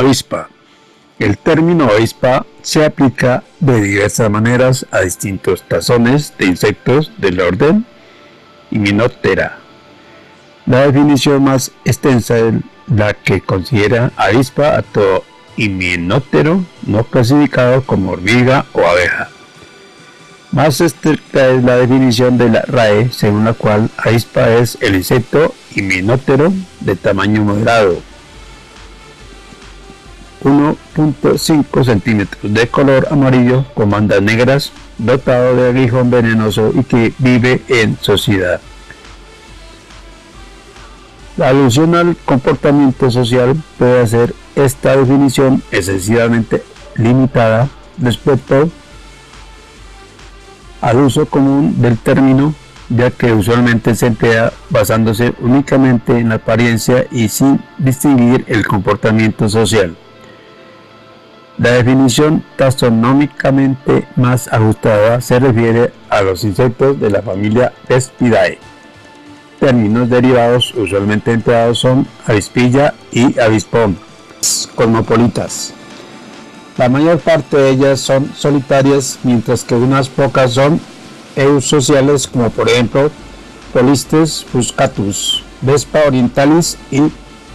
Avispa. El término avispa se aplica de diversas maneras a distintos tazones de insectos del orden Hymenoptera. La definición más extensa es la que considera avispa a todo hymenóptero no clasificado como hormiga o abeja. Más estricta es la definición de la RAE, según la cual avispa es el insecto hymenóptero de tamaño moderado, 1.5 centímetros de color amarillo con bandas negras, dotado de aguijón venenoso y que vive en sociedad. La alusión al comportamiento social puede hacer esta definición excesivamente limitada respecto al uso común del término ya que usualmente se emplea basándose únicamente en la apariencia y sin distinguir el comportamiento social. La definición taxonómicamente más ajustada se refiere a los insectos de la familia Vespidae. Términos derivados usualmente empleados son avispilla y avispón, cosmopolitas. La mayor parte de ellas son solitarias, mientras que unas pocas son eusociales, como por ejemplo Polistes fuscatus, Vespa orientalis y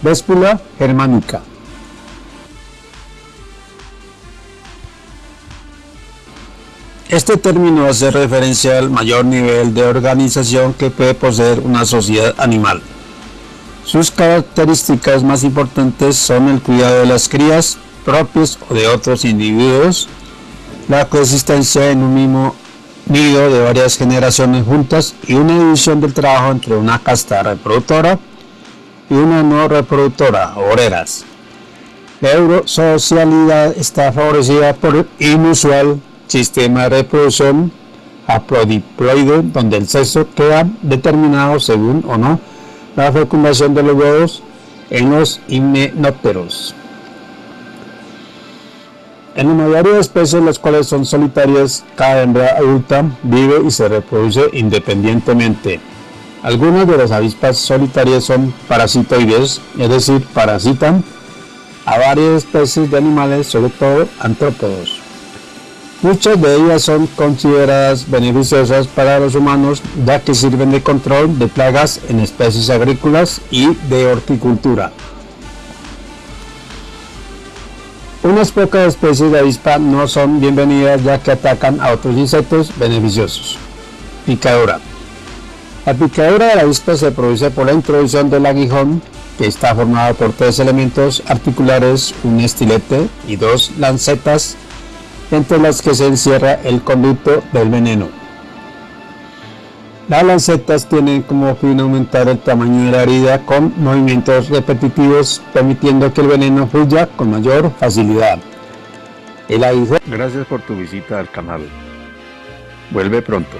Vespula germanica. Este término hace referencia al mayor nivel de organización que puede poseer una sociedad animal. Sus características más importantes son el cuidado de las crías propios o de otros individuos, la coexistencia en un mismo nido de varias generaciones juntas y una división del trabajo entre una casta reproductora y una no reproductora, obreras. La eurosocialidad está favorecida por el inusual sistema de reproducción aprodiploide donde el sexo queda determinado según o no la fecundación de los huevos en los himenópteros. En la mayoría de especies, las cuales son solitarias, cada hembra adulta vive y se reproduce independientemente. Algunas de las avispas solitarias son parasitoides, es decir, parasitan a varias especies de animales, sobre todo antrópodos. Muchas de ellas son consideradas beneficiosas para los humanos ya que sirven de control de plagas en especies agrícolas y de horticultura. Unas pocas especies de avispa no son bienvenidas ya que atacan a otros insectos beneficiosos. Picadura. La picadura de la avispa se produce por la introducción del aguijón que está formado por tres elementos articulares, un estilete y dos lancetas entre las que se encierra el conducto del veneno. Las lancetas tienen como fin aumentar el tamaño de la herida con movimientos repetitivos, permitiendo que el veneno fluya con mayor facilidad. El Gracias por tu visita al canal. Vuelve pronto.